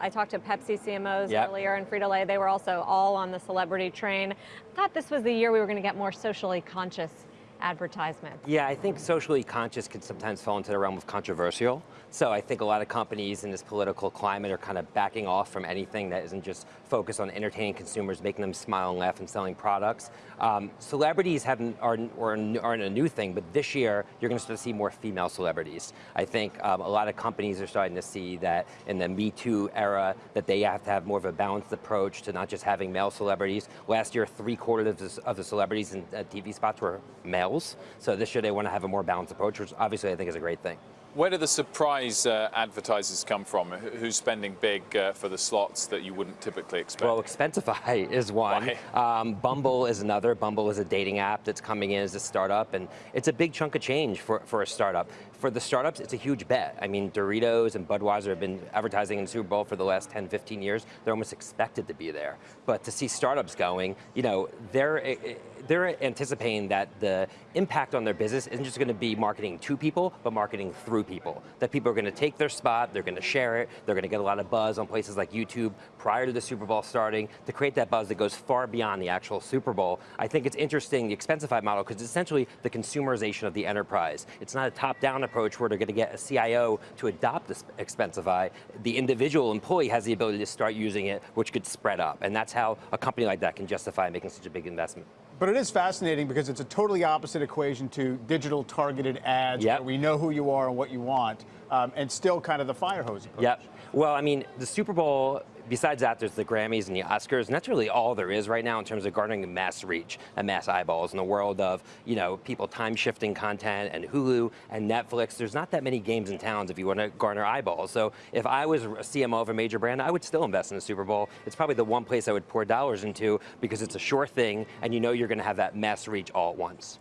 I talked to Pepsi CMOs Yep. earlier and Frito-Lay, they were also all on the celebrity train. I thought this was the year we were going to get more socially conscious advertisements. Yeah, I think socially conscious can sometimes fall into the realm of controversial. So I think a lot of companies in this political climate are kind of backing off from anything that isn't just focused on entertaining consumers, making them smile and laugh and selling products. Um, celebrities haven't, aren't, aren't, a new thing, but this year you're going to start to see more female celebrities. I think um, a lot of companies are starting to see that in the Me Too era that they have to have more of a balanced approach to not just having male celebrities. Last year, three quarters of the, celebrities in uh, TV spots were So this year they want to have a more balanced approach, which obviously I think is a great thing. Where do the surprise uh, advertisers come from? Who's spending big uh, for the slots that you wouldn't typically expect? Well, Expensify is one. Um, Bumble is another. Bumble is a dating app that's coming in as a startup, and it's a big chunk of change for, for a startup. For the startups, it's a huge bet. I mean, Doritos and Budweiser have been advertising in the Super Bowl for the last 10, 15 years. They're almost expected to be there. But to see startups going, you know, they're, eh, eh, they're anticipating that the impact on their business isn't just going to be marketing to people, but marketing through people. That people are going to take their spot, they're going to share it, they're going to get a lot of buzz on places like YouTube prior to the Super Bowl starting to create that buzz that goes far beyond the actual Super Bowl. I think it's interesting, the Expensify model, because it's essentially the consumerization of the enterprise. It's not a top-down approach where they're going to get a CIO to adopt this Expensify. The individual employee has the ability to start using it, which could spread up. And that's how a company like that can justify making such a big investment. But it is fascinating because it's a totally opposite equation to digital targeted ads Yep. where we know who you are and what you want, um, and still kind of the fire hose approach. Yep. Well, I mean, the Super Bowl, besides that, there's the Grammys and the Oscars, and that's really all there is right now in terms of garnering mass reach and mass eyeballs in the world of, you know, people time shifting content and Hulu and Netflix. There's not that many games in towns if you want to garner eyeballs. So if I was a CMO of a major brand, I would still invest in the Super Bowl. It's probably the one place I would pour dollars into because it's a sure thing and you know you're going to have that mass reach all at once.